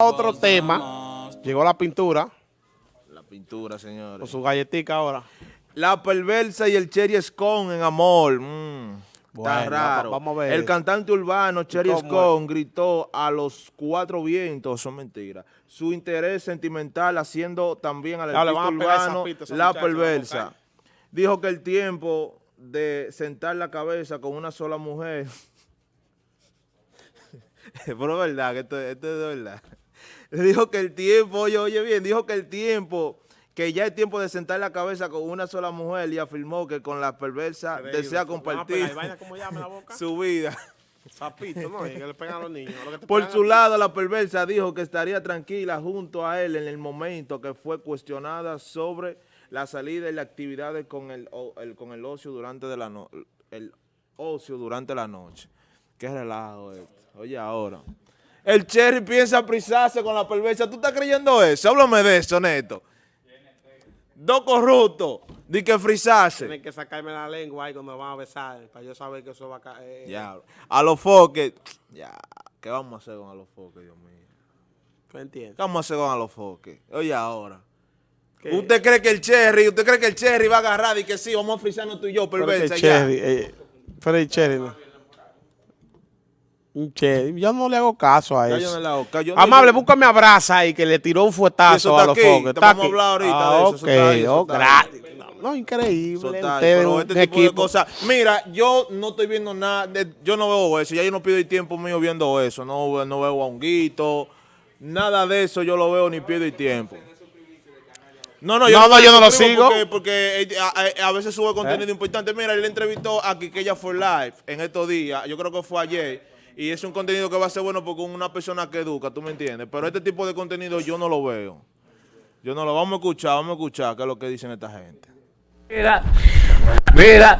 Otro tema, llegó la pintura, La pintura, con señores. su galletica ahora. La perversa y el Cherry Scone en amor. Mm, Bueno, está raro. va- vamos a ver. El cantante urbano Cherry. Scone gritó a los cuatro vientos, son mentiras, su interés sentimental haciendo también al artista urbano pita La perversa. Dijo que el tiempo de sentar la cabeza con una sola mujer... Pero es verdad, que esto, esto es de verdad. Dijo que el tiempo, oye, oye bien, dijo que el tiempo, que ya es tiempo de sentar la cabeza con una sola mujer y afirmó que con la perversa desea compartir ¿Cómo llama la boca? su vida. Sapito, ¿no? Que le pegan a los niños. lo que te Por su lado, la perversa dijo que estaría tranquila junto a él en el momento que fue cuestionada sobre la salida y las actividades con el- con el ocio durante de la no- el ocio durante la noche. Qué relajo esto. Oye, ahora. El Cherry piensa prisarse con la perversa. ¿Tú estás creyendo eso? Háblame de eso, Neto. Dos corruptos. Di que frisarse. Tienen que sacarme la lengua ahí cuando van a besar, para yo saber que eso va a caer. Ya. A los foques. Ya. ¿Qué vamos a hacer con a los foques, Dios mío? ¿Tú entiendes? ¿Qué vamos a hacer con a los foques? Oye, ahora. ¿Qué? ¿Usted cree que el Cherry, usted cree que el Cherry va a agarrar y que sí, vamos a frisarnos tú y yo, Pero perversa, el ya? Cherry, eh, pero el Cherry, no. Cherry, yo no le hago caso a eso. yo no yo no- Amable, búscame abraza ahí que le tiró un fuetazo está a los foques. te vamos a hablar ahorita ah, de eso, ok, eso está ahí, eso oh, está ahí. gratis. No, increíble. Está, pero este tipo de cosas. Mira, yo no estoy viendo nada, de- yo no veo eso, ya yo no pido el tiempo mío viendo eso, no, no veo a Honguito, nada de eso yo lo veo ni pido el tiempo. No, no, No, no, yo no lo sigo. Porque, porque eh, a, a- a veces sube contenido importante. Mira, él entrevistó a Quiqueya for Life en estos días, yo creo que fue ayer, y es un contenido que va a ser bueno porque una persona que educa, tú me entiendes, pero este tipo de contenido yo no lo veo. Yo no lo vamos a escuchar, vamos a escuchar qué es lo que dicen esta gente. Mira, mira.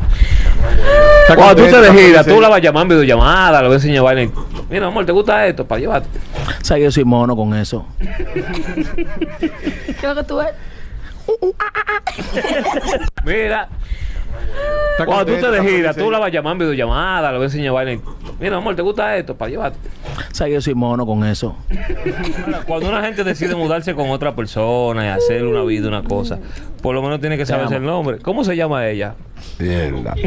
Cuando tú te de gira, tú la vas a llamar en videollamada, le vas a enseñar Mira, amor, ¿te gusta esto? Para llevarte. O sea, yo soy mono con eso. ¿Qué es lo que tú ves? Mira. Cuando tú te de gira, tú la vas a llamar en videollamada, le vas a enseñar vaina. Y, Mira, amor, ¿te gusta esto? Para llevarte. O sea, yo soy mono con eso. Cuando una gente decide mudarse con otra persona y hacer una vida, una cosa, por lo menos tiene que saberse el nombre. ¿Cómo se llama ella? Mierda.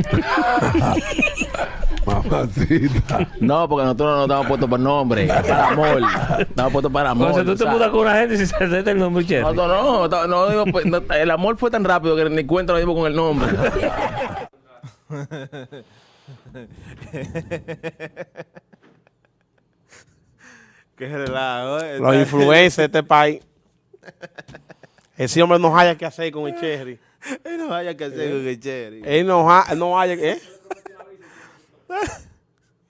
Mamacita. No, porque nosotros no estamos puestos por nombre. Para amor. Estamos puestos para amor. Entonces tú te o mudas con una gente sin saberte el nombre, no, no, no digo, pues, no, el amor fue tan rápido que ni cuenta lo mismo con el nombre. Qué relajo, ¿eh? Los influencers de este país. Ese hombre no haya que hacer con el Cherry. Él no haya que hacer con el Cherry. Él no, ha- no haya que... ¿eh?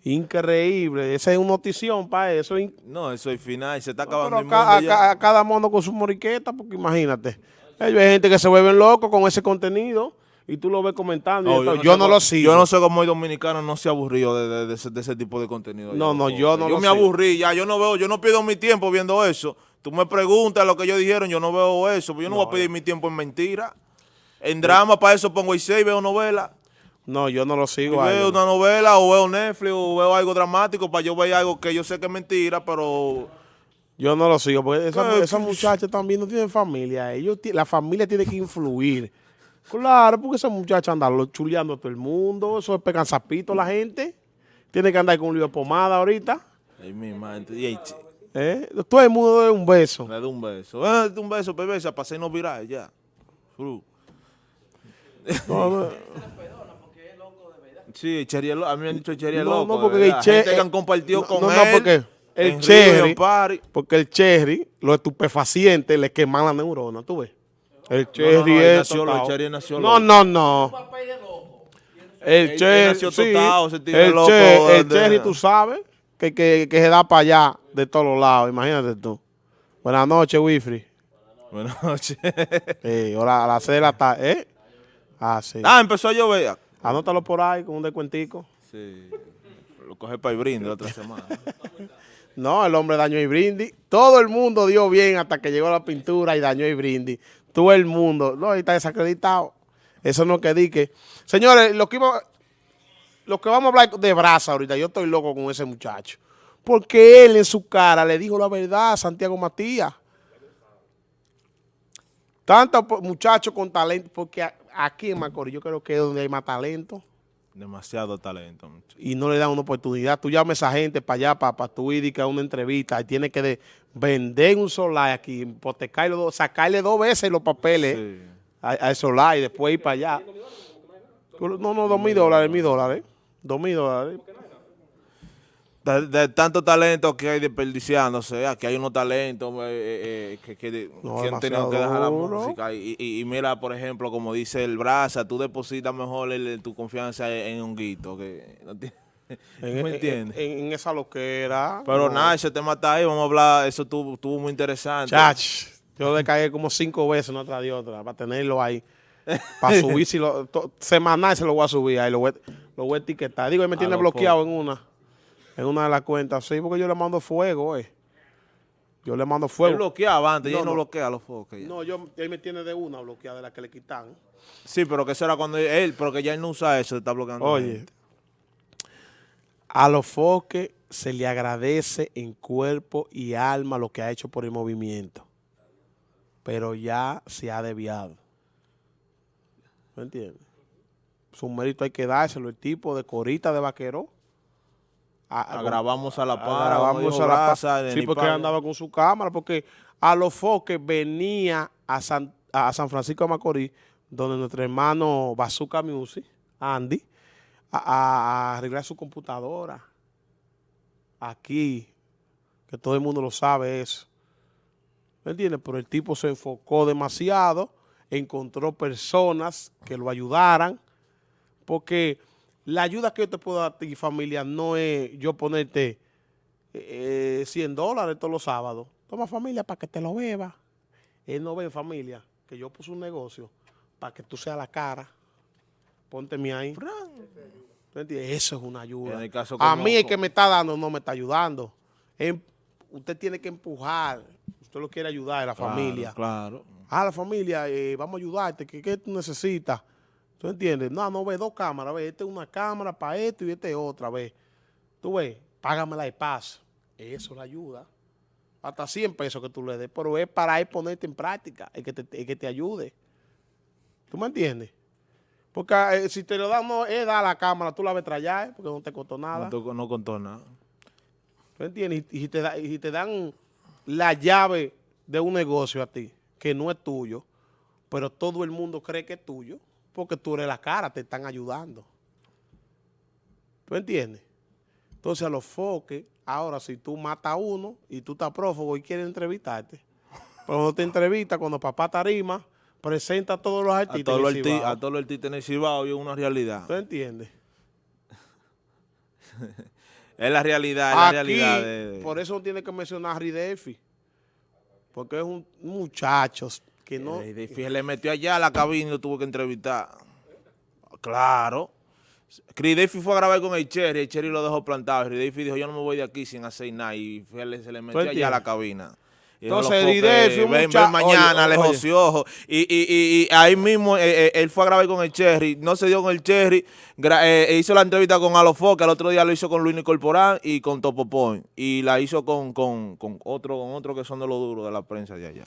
Increíble. Esa es una notición para eso. No, eso es final, se está acabando a, el mundo a ya. ca- a cada mono con su moriqueta, porque imagínate. Hay gente que se vuelven locos con ese contenido y tú lo ves comentando. No, yo no lo sigo. Yo no sé cómo el dominicano no se ha aburrido de, de- de ese, de ese tipo de contenido. No, no, yo no Yo lo me sigo. aburrí ya, yo no veo, yo no pierdo mi tiempo viendo eso. Tú me preguntas lo que ellos dijeron, yo no veo eso. Yo no, voy a pedir mi tiempo en mentira. En drama, para eso pongo y veo novela. No, yo no lo sigo. a veo una novela o veo Netflix o veo algo dramático para yo ver algo que yo sé que es mentira, pero Yo no lo sigo, porque esa, ¿Qué? esa muchacha también no tiene familia. Ellos, la familia tiene que influir. Claro, porque esa muchacha anda chuleando a todo el mundo. Eso es pegan zapito la gente. Tiene que andar con un lío de pomada ahorita. ay, mi madre, ¿eh? Todo el mundo da un beso. le doy un beso. Eh, un beso, perversa, para hacernos viral ya. Fru. No. Sí, Cherry a mí me han dicho Cherry No, loco. no, porque de el verdad. Che- Gente que eh, han compartido no, con no, él. no, porque el Cherry-. Porque el cherry, los estupefacientes, le queman la neurona, ¿tú ves? El no, cherry no, él es nació el nació No, loco. no, no. El Él- él cherry, nació sí. el, loco che- el tú sabes, que, que, que se da para allá de todos los lados, imagínate tú. Buenas noches, Wifri. Buenas noches. Ahora a las seis de la tarde, ¿eh? Ah, sí. ah, empezó a llover. Anótalo por ahí con un descuentico. Sí. Lo coge para el brinde la otra semana. No, el hombre dañó y brindis. Todo el mundo dio bien hasta que llegó la pintura y dañó y brindis. Todo el mundo. No, ahí está desacreditado. Eso no que di que. Señores, lo que, iba- lo que vamos a hablar de brasa ahorita, yo estoy loco con ese muchacho. Porque él en su cara le dijo la verdad a Santiago Matías. Tantos muchachos con talento, porque aquí en Macorís yo creo que es donde hay más talento Demasiado talento. muchacho. y no le dan una oportunidad. Tú llamas a esa gente para allá, para, para tú ir a una entrevista y tienes que de- vender un solar aquí, hipotecarlo, sacarle dos veces los papeles Sí. a, a solar y después ir para allá. No, no, dos mil dólares, mil dólares. Dos mil dólares. De, de tanto talento que hay desperdiciándose, aquí hay unos talentos eh, eh, eh, que, que, No, que han tenido que dejar la música. Y, y- y mira, por ejemplo, como dice el Braza, tú depositas mejor el- tu confianza en Honguito. Que no tiene- En, ¿Me en- entiendes? En, en esa loquera. Pero no. nada, ese tema está ahí, vamos a hablar, eso estuvo, estuvo muy interesante. Chach, yo le caí como cinco veces una tras de otra para tenerlo ahí. Para subir, si lo, to- semanal se lo voy a subir ahí, lo voy, lo voy a etiquetar. Digo, él me A tiene lo bloqueado en una, en una de las cuentas, sí, porque yo le mando fuego, eh. Yo le mando Él fuego. bloqueaba antes, No, ya no, no. bloquea los focos. ya. No, yo, él me tiene de una bloqueada de la que le quitan. Sí, pero que eso era cuando él, porque ya él no usa eso, está bloqueando. Oye, a los foques se le agradece en cuerpo y alma lo que ha hecho por el movimiento. Pero ya se ha desviado. ¿Me entiendes? Su mérito hay que dárselo. El tipo de corita de vaquero. A- Agravamos a la como dijo a la pa- Braza, de Sí, porque andaba con su cámara. Porque a los foques venía a San, a San Francisco de Macorís, donde nuestro hermano Bazooka Music, Andy, a, a- a arreglar su computadora. Aquí, que todo el mundo lo sabe eso. ¿Me entiendes? Pero el tipo se enfocó demasiado, encontró personas que lo ayudaran, porque la ayuda que yo te puedo dar a ti, familia, no es yo ponerte eh, 100 dólares todos los sábados. Toma familia para que te lo beba. Él no ve familia, que yo puse un negocio para que tú seas la cara. Pónteme ahí. Eso es una ayuda. En el caso a mí el que me está dando no me está ayudando. Em- usted tiene que empujar. Usted lo quiere ayudar a la Claro, familia. Claro. Ah, la familia, eh, vamos a ayudarte. ¿Qué, qué tú necesitas? ¿Tú entiendes? No, no ve dos cámaras. Ve, esta es una cámara para esto y esta es otra. Ve, tú ves, págamela de paz. Eso le ayuda. Hasta 100 pesos que tú le des. Pero es para él ponerte en práctica. El que te, el que te ayude. ¿Tú me entiendes? Porque eh, si te lo dan, no, es dar la cámara, tú la ves traer, porque no te costó nada. No, no contó nada. ¿Tú entiendes? Y, y te da- y te dan la llave de un negocio a ti, que no es tuyo, pero todo el mundo cree que es tuyo, porque tú eres la cara, te están ayudando. ¿Tú entiendes? Entonces a los foques, ahora si tú matas a uno y tú estás prófugo y quieres entrevistarte, pero cuando te entrevista, cuando papá tarima, presenta a todos los A artistas. todos los arti- a todos los artistas en el Cibao y es una realidad. ¿Tú entiendes? Es la realidad, es la realidad. de- de- por eso no tiene que mencionar a Ridefi, porque es un muchacho que no... Le metió allá a la cabina y lo tuvo que entrevistar. Claro. Chris Davey fue a grabar con el Cherry, el Cherry lo dejó plantado. Chris Davey dijo, yo no me voy de aquí sin hacer nada. Y se le metió allá a la cabina. Y Entonces, "Loco, Chris ven, ven mañana, oye, le joció. Y, y, y, y ahí mismo eh, eh, él fue a grabar con el Cherry, no se dio con el Cherry, eh, hizo la entrevista con Alofoque, que el otro día lo hizo con Luis Corporán y con Topo Point. Y la hizo con, con, con otro con otro que son de los duros de la prensa de allá.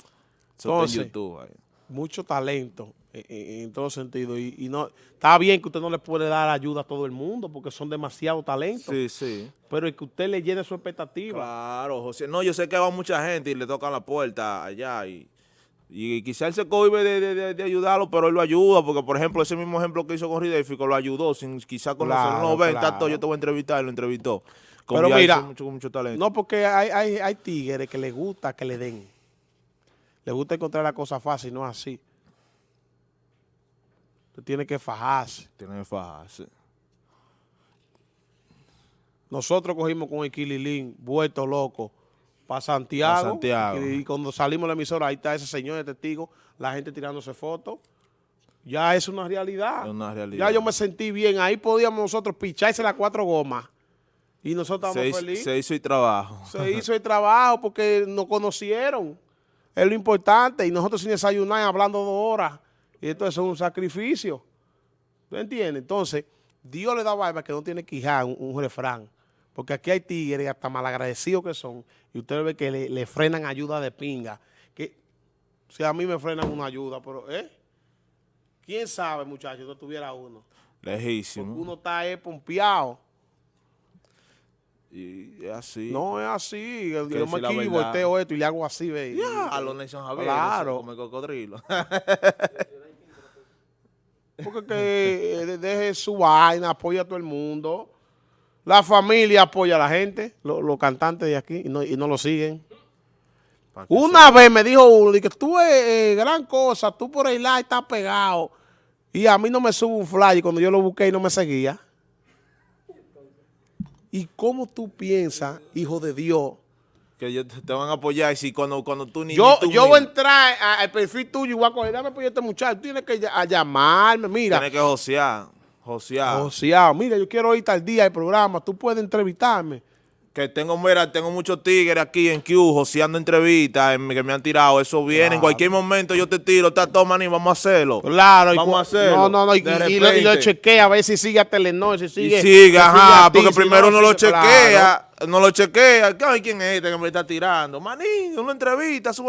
En Entonces, YouTube ahí. mucho talento eh, eh, en todo sentido. Y, y no está bien que usted no le puede dar ayuda a todo el mundo porque son demasiado talentos. Sí, sí. Pero es que usted le llene su expectativa. Claro, José. No, yo sé que va mucha gente y le tocan la puerta allá y, y quizá él se cohibe de, de- de- ayudarlo, pero él lo ayuda, porque por ejemplo ese mismo ejemplo que hizo con Ridéfico lo ayudó, sin quizá conocerlo. Claro, no, ven, claro. tanto, yo te voy a entrevistar, y lo entrevistó. Con Pero mira, hizo mucho, con mucho talento. No, porque hay, hay, hay tigres que les gusta que le den. Le gusta encontrar la cosa fácil, no es así. Usted tiene que fajarse. Tiene que fajarse. Nosotros cogimos con el Kililín, vuelto loco, para Santiago. Pa' Santiago. Y, y cuando salimos de la emisora, ahí está ese señor de testigo, la gente tirándose fotos. Ya es una realidad. Es una realidad. Ya yo me sentí bien. Ahí podíamos nosotros picharse las cuatro gomas. Y nosotros Se estábamos hizo, felices. se hizo el trabajo. Se hizo el trabajo porque nos conocieron. Es lo importante. Y nosotros sin desayunar hablando dos horas. Y esto es un sacrificio. ¿Tú entiendes? Entonces, Dios le da barba que no tiene que un, un refrán. Porque aquí hay tigres hasta malagradecidos que son. Y ustedes ven que le, le frenan ayuda de pinga. Que si a mí me frenan una ayuda, pero ¿eh? ¿Quién sabe, muchachos, si tuviera uno? Porque Lejísimo. uno está eh, pompeado. Y es así. No es así. Yo Que me aquí volteo esto y le hago así, ve. A los Nelson Javier. Claro. Como el cocodrilo. Porque que eh, deje su vaina, apoya a todo el mundo. La familia apoya a la gente, lo- los cantantes de aquí, y no, y no lo siguen. Una vez me dijo uno, que tú es gran cosa, tú por ahí la estás pegado. Y a mí no me sube un fly cuando yo lo busqué y no me seguía. ¿Y cómo tú piensas, hijo de Dios? Que ellos te te van a apoyar y si cuando, cuando tú ni Yo, ni tú yo voy a entrar al perfil tuyo y voy a coger, dame apoyo a este muchacho, tienes que a llamarme, mira. Tienes que josear. Josear. Joseado, mira, yo quiero ir tal día al programa, tú puedes entrevistarme. Que tengo, mira, tengo muchos tigres aquí en Q, joseando entrevistas en- que me han tirado. Eso viene. En cualquier momento yo te tiro, está toma ni vamos a hacerlo. Claro, y Vamos a hacerlo. No, no, no, y, y lo, y chequea a ver si sigue a Telenor, si Y sigue. sigue, si ajá, ti, porque si primero no, lo sigue- chequea, claro. no lo chequea. ¿quién es este que me está tirando? Maní, una entrevista, sube